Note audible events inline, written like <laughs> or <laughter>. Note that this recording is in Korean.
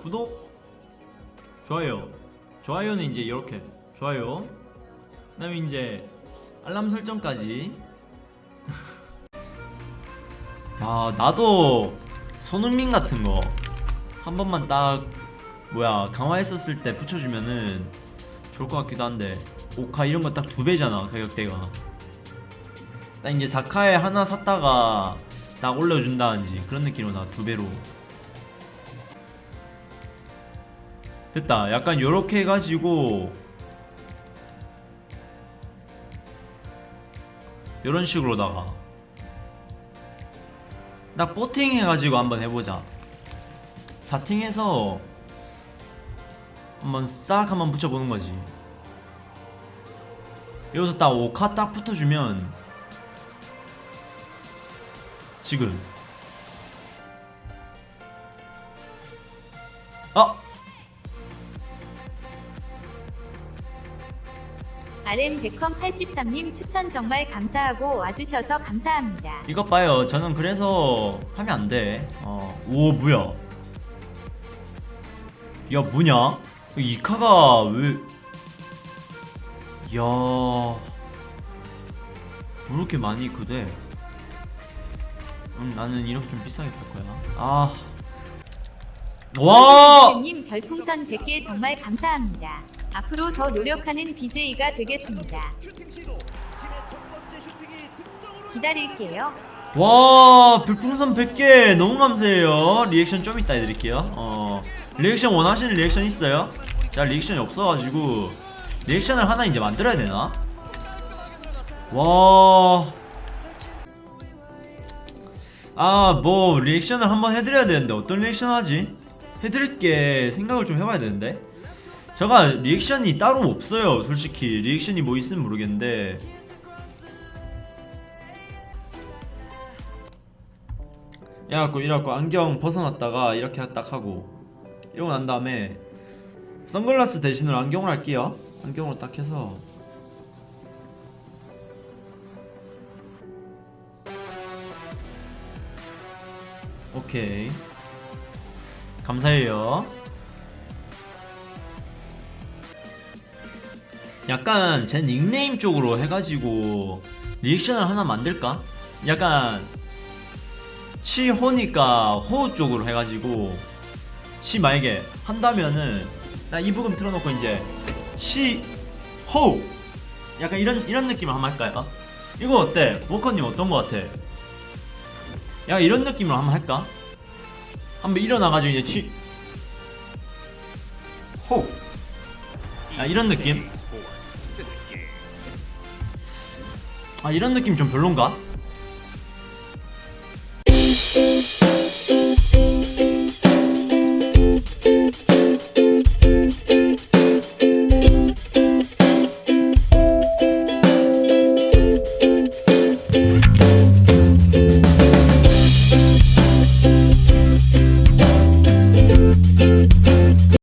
구독 좋아요. 좋아요는 이제 이렇게. 좋아요. 그 다음에 이제 알람 설정까지. 야 <laughs> 나도 손흥민 같은 거 한 번만 딱 뭐야 강화했었을 때 붙여주면은 좋을 것 같기도 한데 오카 이런 거 딱 두 배잖아 가격대가. 딱 이제 사카에 하나 샀다가 딱 올려준다든지 그런 느낌으로 나 두 배로 됐다. 약간 요렇게 해가지고 요런 식으로다가 딱 보팅 해가지고 한번 해보자. 사팅해서 한번 싹 한번 붙여보는 거지. 여기서 딱 5카 딱 붙어주면 지금. 아! RM 백컴 83님 추천 정말 감사하고 와주셔서 감사합니다. 이것 봐요. 저는 그래서 하면 안 돼. 어, 오 뭐야? 야 뭐냐? 이 카가 왜? 야... 왜 이렇게 많이 그대? 음, 나는 이렇게 좀 비싸게 살 거야. 아. 와! 님 별풍선 100개 정말 감사합니다. 앞으로 더 노력하는 BJ가 되겠습니다. 기다릴게요. 와 별풍선 100개 너무 감사해요 리액션 좀 이따 해드릴게요 어 리액션 원하시는 리액션 있어요? 자 리액션이 없어가지고 리액션을 하나 이제 만들어야 되나? 와... 아 뭐 리액션을 한번 해드려야 되는데 어떤 리액션 하지? 해드릴 게 생각을 좀 해봐야 되는데 제가 리액션이 따로 없어요 솔직히. 리액션이 뭐 있으면 모르겠는데. 이래갖고 이래갖고 안경 벗어놨다가 이렇게 딱 하고 이러고 난 다음에 선글라스 대신으로 안경을 할게요. 안경으로 딱 해서. 오케이. 감사해요 약간 제 닉네임 쪽으로 해가지고 리액션을 하나 만들까? 약간 시호니까 호 쪽으로 해가지고 시 만약에 한다면은 나 이 부분 틀어놓고 이제 시호 약간 이런 이런 느낌을 한번 할까요? 이거 어때? 보커님 어떤 거 같아? 야 이런 느낌으로 한번 할까? 한번 일어나가지고 이제 치 호. 야 이런 느낌? 아 이런 느낌 좀 별론가?